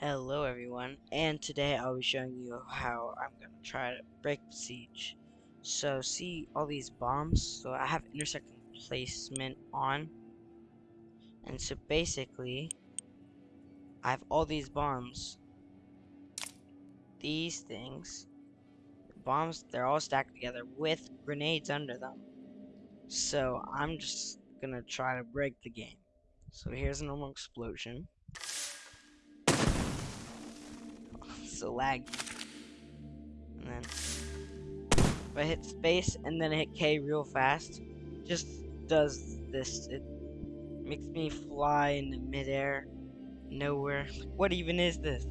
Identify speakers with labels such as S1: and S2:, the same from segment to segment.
S1: Hello everyone, and today I'll be showing you how I'm gonna try to break Besiege. So see all these bombs? So I have intersecting placement on. And so basically, I have all these bombs. These things, the bombs, they're all stacked together with grenades under them. So I'm just gonna try to break the game. So here's a normal explosion. So laggy. And then if I hit space and then hit K real fast, just does this. It makes me fly in the midair, nowhere. What even is this?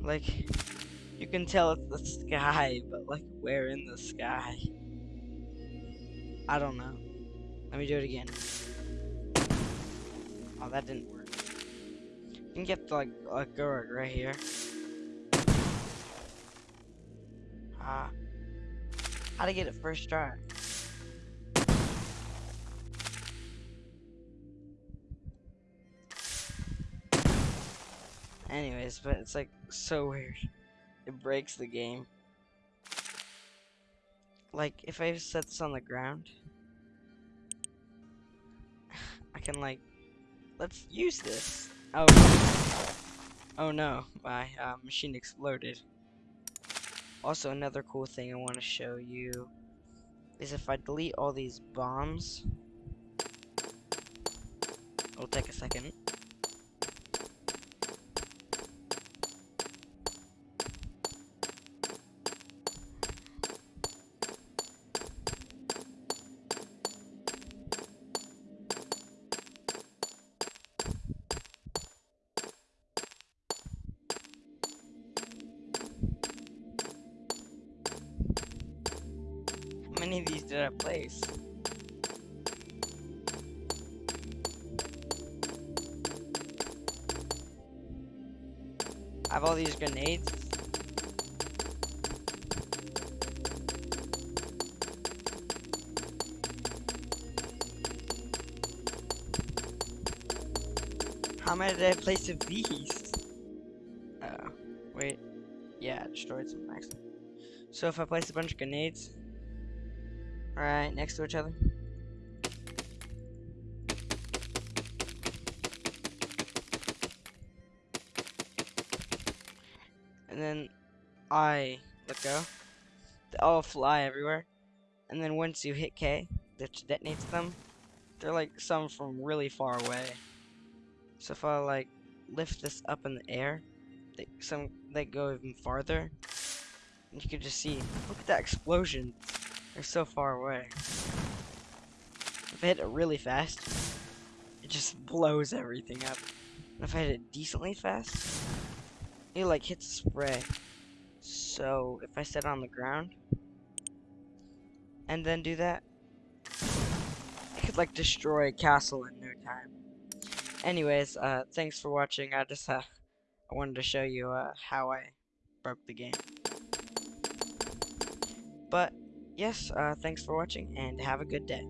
S1: Like, you can tell it's the sky, but like, where in the sky? I don't know. Let me do it again. Oh, that didn't work. You can get like a guard right here. Ah. How to get it first try? Anyways, but it's like so weird. It breaks the game. Like, if I set this on the ground, I can like, let's use this. Oh, oh no, my uh, machine exploded. Also, another cool thing I want to show you is if I delete all these bombs, it'll take a second. Many of these did I place? I have all these grenades. How many did I place of these? Uh, wait. Yeah, I destroyed some accident. So if I place a bunch of grenades, Alright, next to each other. And then I let go. They all fly everywhere. And then once you hit K, that detonates them, they're like some from really far away. So if I like lift this up in the air, they, some they go even farther. And you can just see, look at that explosion. They're so far away. If I hit it really fast, it just blows everything up. And if I hit it decently fast, it like hits spray. So if I set it on the ground and then do that, I could like destroy a castle in no time. Anyways, uh, thanks for watching. I just uh, I wanted to show you uh, how I broke the game. But yes, uh, thanks for watching and have a good day.